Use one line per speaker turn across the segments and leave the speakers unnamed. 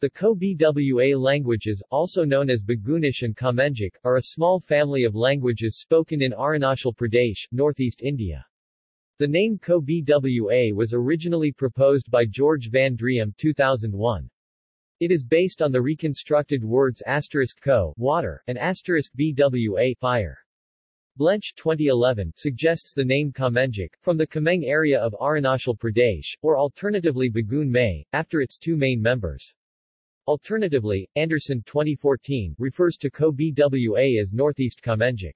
The Kho-Bwa languages, also known as Bugunish and Kamengic, are a small family of languages spoken in Arunachal Pradesh, northeast India. The name Kho-Bwa was originally proposed by George Van Driem 2001. It is based on the reconstructed words asterisk ko water and asterisk bwa fire. Blench 2011 suggests the name Kamengic, from the Kameng area of Arunachal Pradesh, or alternatively Bugun Mey, after its two main members. Alternatively, Anderson 2014 refers to Kho-Bwa as Northeast Kamengic.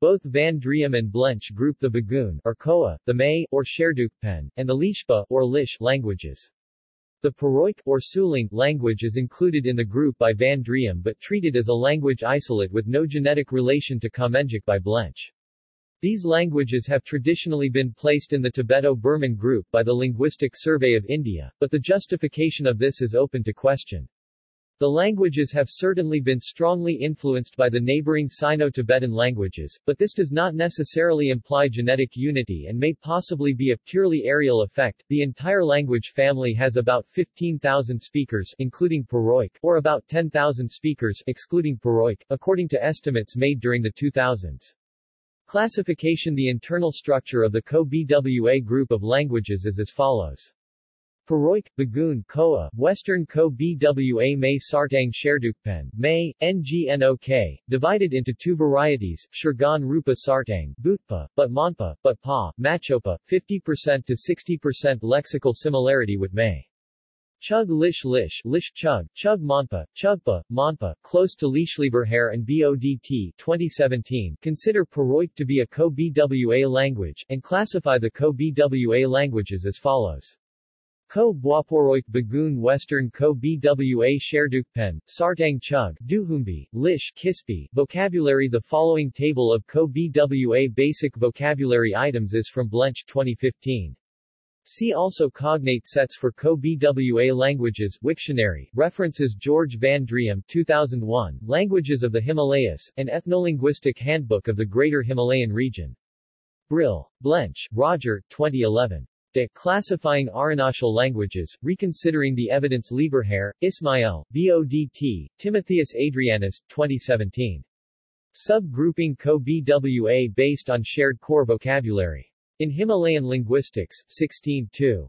Both Van Driem and Blench group the Bugun or Khowa, the Mey or Sherdukpen, and the Lishpa or Lish languages. The Puroik or Sulung language is included in the group by Van Driem but treated as a language isolate with no genetic relation to Kamengic by Blench. These languages have traditionally been placed in the Tibeto-Burman group by the Linguistic Survey of India, but the justification of this is open to question. The languages have certainly been strongly influenced by the neighboring Sino-Tibetan languages, but this does not necessarily imply genetic unity and may possibly be a purely areal effect. The entire language family has about 15,000 speakers including Puroik, or about 10,000 speakers excluding Puroik, according to estimates made during the 2000s. Classification The internal structure of the Kho-Bwa group of languages is as follows. Puroik, Bugun, Khowa, Western Kho-Bwa Mey Sartang Sherdukpen, Mey, Ngnok, divided into two varieties, Shurgan Rupa Sartang, Butpa, but Monpa, but Pa, Machopa, 50% to 60% lexical similarity with Mey. Chug Lish Lish, Lish Chug, Chug Monpa, Chugpa, Monpa, close to Lishleberhair and BODT 2017 consider Puroik to be a Kho-Bwa language, and classify the Kho-Bwa languages as follows. Ko Bwaporoik Bagun Western Kho Bwa Sherdukpen, Sartang Chug, Duhumbi, Lish Khispi, Vocabulary The following table of Kho Bwa basic vocabulary items is from Blench 2015. See also cognate sets for Kho-Bwa languages Wiktionary, references George Van Driem 2001, Languages of the Himalayas, an ethnolinguistic handbook of the Greater Himalayan region. Brill. Blench, Roger, 2011. De Classifying Arunachal Languages, Reconsidering the Evidence Lieberherr, Ismael, BODT, Timotheus Adrianus, 2017. Subgrouping Kho-Bwa based on shared core vocabulary. In Himalayan Linguistics, 16 2.